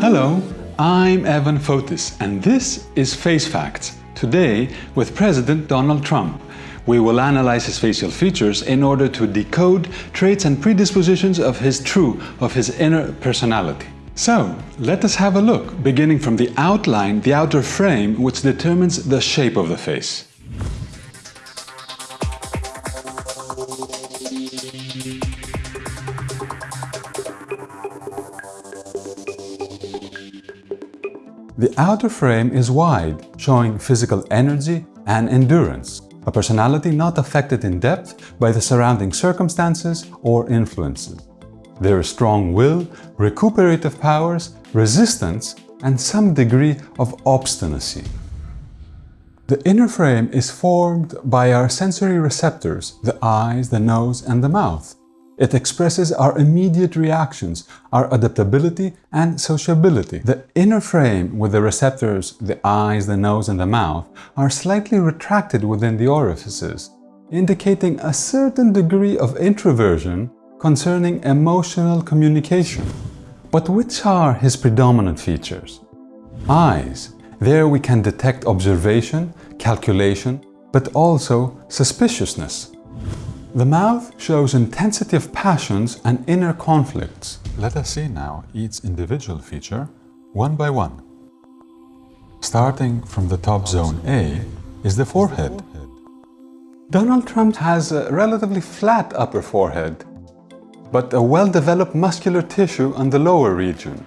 Hello, I'm Evan Fotis and this is Face Facts. Today, with President Donald Trump, we will analyze his facial features in order to decode traits and predispositions of his true, of his inner personality. So, let us have a look, beginning from the outline, the outer frame, which determines the shape of the face. The outer frame is wide, showing physical energy and endurance, a personality not affected in depth by the surrounding circumstances or influences. There is strong will, recuperative powers, resistance, and some degree of obstinacy. The inner frame is formed by our sensory receptors, the eyes, the nose, and the mouth. It expresses our immediate reactions, our adaptability and sociability. The inner frame with the receptors, the eyes, the nose and the mouth, are slightly retracted within the orifices, indicating a certain degree of introversion concerning emotional communication. But which are his predominant features? Eyes. There we can detect observation, calculation, but also suspiciousness. The mouth shows intensity of passions and inner conflicts. Let us see now each individual feature one by one. Starting from the top zone A is the forehead. Donald Trump has a relatively flat upper forehead, but a well-developed muscular tissue on the lower region.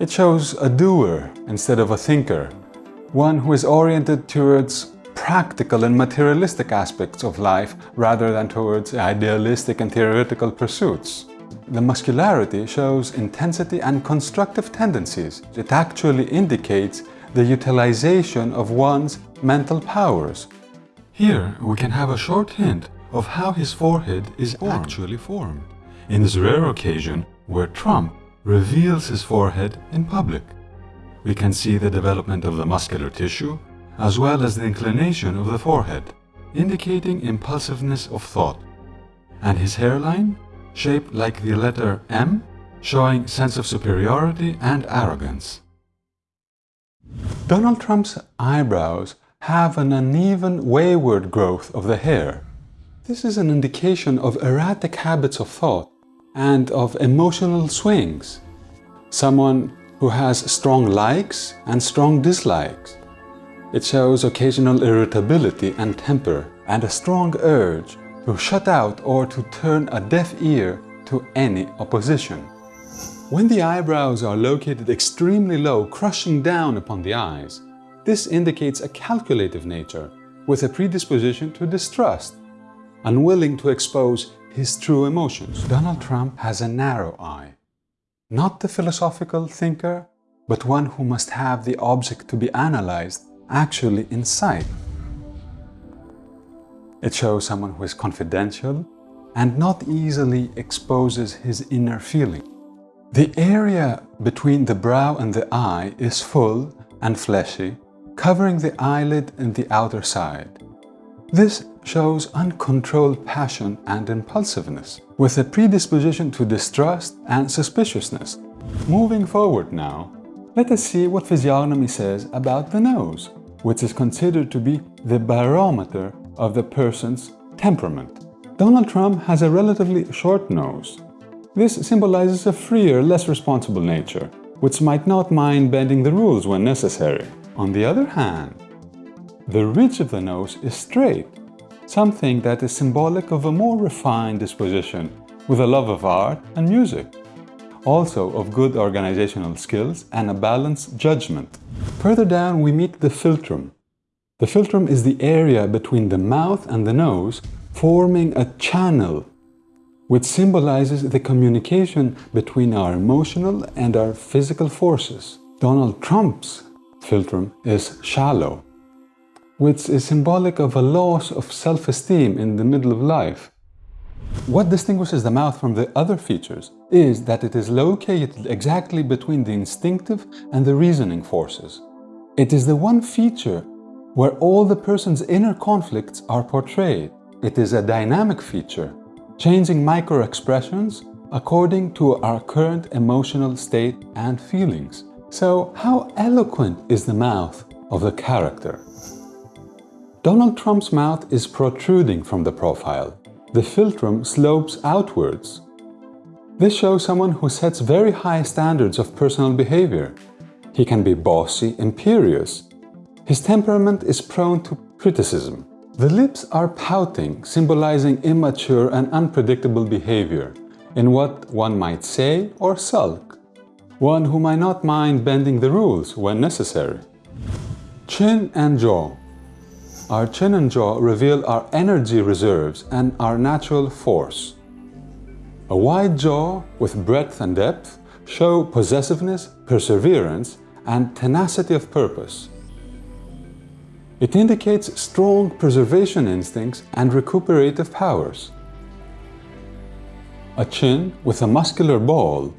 It shows a doer instead of a thinker, one who is oriented towards practical and materialistic aspects of life rather than towards idealistic and theoretical pursuits. The muscularity shows intensity and constructive tendencies. It actually indicates the utilization of one's mental powers. Here we can have a short hint of how his forehead is formed. actually formed, in this rare occasion where Trump reveals his forehead in public. We can see the development of the muscular tissue as well as the inclination of the forehead, indicating impulsiveness of thought, and his hairline, shaped like the letter M, showing sense of superiority and arrogance. Donald Trump's eyebrows have an uneven, wayward growth of the hair. This is an indication of erratic habits of thought and of emotional swings. Someone who has strong likes and strong dislikes. It shows occasional irritability and temper and a strong urge to shut out or to turn a deaf ear to any opposition. When the eyebrows are located extremely low, crushing down upon the eyes, this indicates a calculative nature with a predisposition to distrust, unwilling to expose his true emotions. Donald Trump has a narrow eye, not the philosophical thinker, but one who must have the object to be analyzed actually inside. It shows someone who is confidential and not easily exposes his inner feeling. The area between the brow and the eye is full and fleshy, covering the eyelid and the outer side. This shows uncontrolled passion and impulsiveness, with a predisposition to distrust and suspiciousness. Moving forward now, let us see what physiognomy says about the nose which is considered to be the barometer of the person's temperament. Donald Trump has a relatively short nose. This symbolizes a freer, less responsible nature, which might not mind bending the rules when necessary. On the other hand, the ridge of the nose is straight, something that is symbolic of a more refined disposition, with a love of art and music also of good organizational skills and a balanced judgment. Further down we meet the philtrum. The philtrum is the area between the mouth and the nose forming a channel which symbolizes the communication between our emotional and our physical forces. Donald Trump's philtrum is shallow, which is symbolic of a loss of self-esteem in the middle of life. What distinguishes the mouth from the other features is that it is located exactly between the instinctive and the reasoning forces. It is the one feature where all the person's inner conflicts are portrayed. It is a dynamic feature, changing micro-expressions according to our current emotional state and feelings. So how eloquent is the mouth of the character? Donald Trump's mouth is protruding from the profile. The philtrum slopes outwards. This shows someone who sets very high standards of personal behavior. He can be bossy, imperious. His temperament is prone to criticism. The lips are pouting, symbolizing immature and unpredictable behavior in what one might say or sulk. One who might not mind bending the rules when necessary. Chin and jaw. Our chin and jaw reveal our energy reserves and our natural force. A wide jaw with breadth and depth show possessiveness, perseverance, and tenacity of purpose. It indicates strong preservation instincts and recuperative powers. A chin with a muscular ball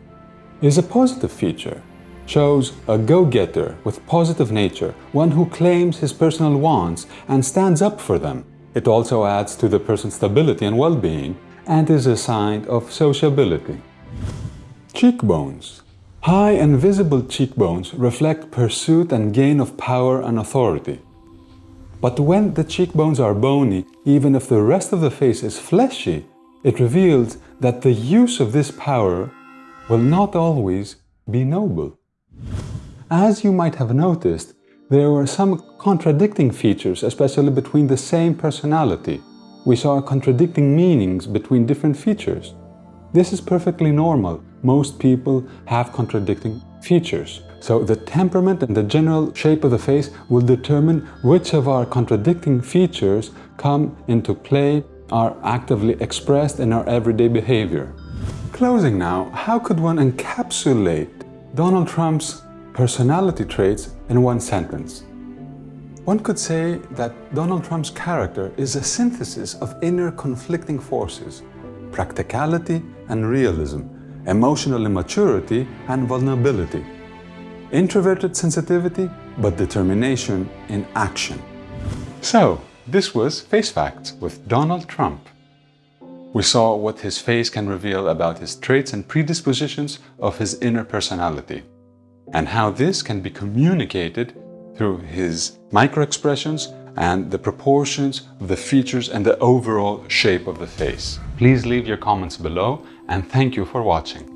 is a positive feature, shows a go-getter with positive nature, one who claims his personal wants and stands up for them. It also adds to the person's stability and well-being and is a sign of sociability. Cheekbones. High and visible cheekbones reflect pursuit and gain of power and authority. But when the cheekbones are bony, even if the rest of the face is fleshy, it reveals that the use of this power will not always be noble. As you might have noticed, there were some contradicting features, especially between the same personality. We saw contradicting meanings between different features. This is perfectly normal. Most people have contradicting features. So the temperament and the general shape of the face will determine which of our contradicting features come into play, are actively expressed in our everyday behavior. Closing now, how could one encapsulate Donald Trump's personality traits in one sentence. One could say that Donald Trump's character is a synthesis of inner conflicting forces, practicality and realism, emotional immaturity and vulnerability, introverted sensitivity but determination in action. So, this was Face Facts with Donald Trump. We saw what his face can reveal about his traits and predispositions of his inner personality, and how this can be communicated through his microexpressions and the proportions of the features and the overall shape of the face. Please leave your comments below and thank you for watching.